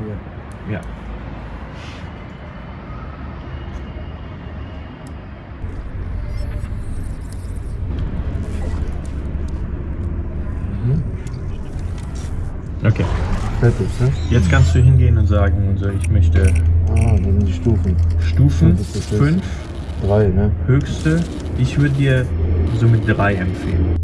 cool. Ja. Mhm. Okay, Fertig, ne? jetzt kannst du hingehen und sagen, also ich möchte Ah, das sind die Stufen. Stufen 5, 3, ne? höchste. Ich würde dir so mit 3 empfehlen.